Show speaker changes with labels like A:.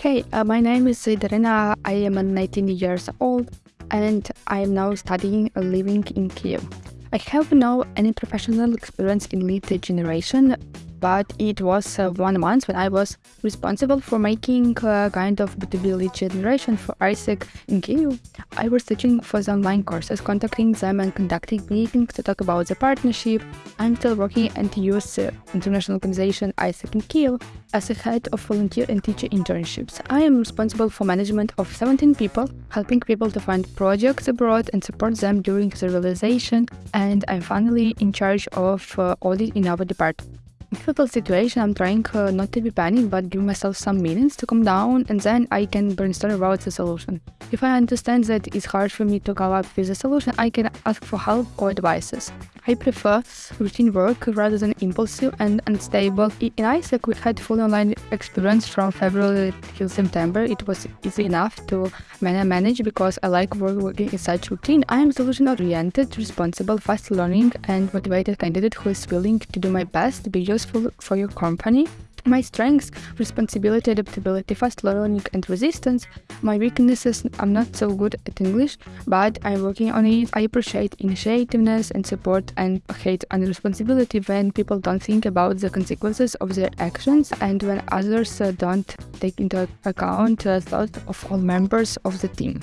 A: Hey, uh, my name is Darina. I am 19 years old and I am now studying and living in Kiev. I have no any professional experience in lead generation, but it was uh, one month when I was responsible for making a kind of B2B lead generation for AIESEC in Kyiv. I was searching for the online courses, contacting them and conducting meetings to talk about the partnership. I'm still working at the US uh, international organization AIESEC in Kyiv as a head of volunteer and teacher internships. I am responsible for management of 17 people, helping people to find projects abroad and support them during the realization, and I'm finally in charge of uh, audit in our department difficult situation, I'm trying uh, not to be panicked, but give myself some minutes to calm down, and then I can brainstorm about the solution. If I understand that it's hard for me to come up with a solution, I can ask for help or advices. I prefer routine work rather than impulsive and unstable. In AIESEC, we had full online experience from February till September. It was easy enough to manage because I like working in such routine. I am solution-oriented, responsible, fast learning, and motivated candidate who is willing to do my best to be useful for your company. My strengths, responsibility, adaptability, fast learning and resistance. My weaknesses, I'm not so good at English, but I'm working on it. I appreciate initiativeness and support and hate responsibility when people don't think about the consequences of their actions and when others uh, don't take into account the thoughts of all members of the team.